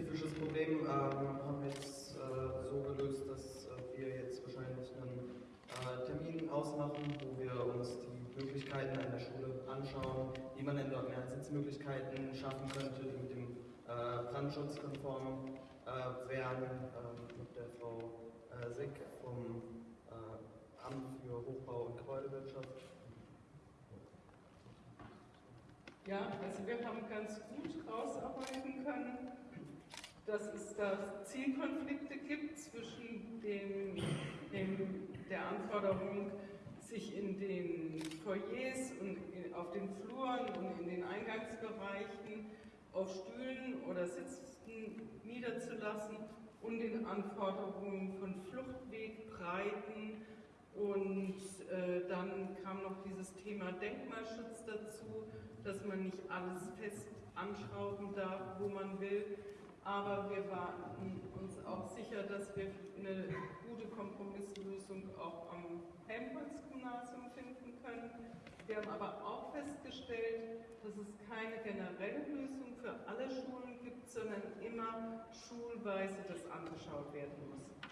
spezifisches Problem ähm, haben wir jetzt äh, so gelöst, dass äh, wir jetzt wahrscheinlich einen äh, Termin ausmachen, wo wir uns die Möglichkeiten an der Schule anschauen, wie man denn dort mehr Sitzmöglichkeiten schaffen könnte, die mit dem äh, Brandschutz konform äh, wären. Ähm, mit der Frau äh, Sick vom Amt für Hochbau und Gebäudewirtschaft. Ja, also wir haben ganz gut rausarbeiten können, dass es da Zielkonflikte gibt zwischen dem, dem, der Anforderung, sich in den Foyers und auf den Fluren und in den Eingangsbereichen auf Stühlen oder Sitzen niederzulassen und den Anforderungen von Fluchtwegbreiten und äh, dann kam noch dieses Thema Denkmalschutz dazu, dass man nicht alles fest anschrauben darf, wo man will. Aber wir waren uns auch sicher, dass wir eine gute Kompromisslösung auch am Helmholtz-Gymnasium finden können. Wir haben aber auch festgestellt, dass es keine generelle Lösung für alle Schulen gibt, sondern immer schulweise das angeschaut werden muss.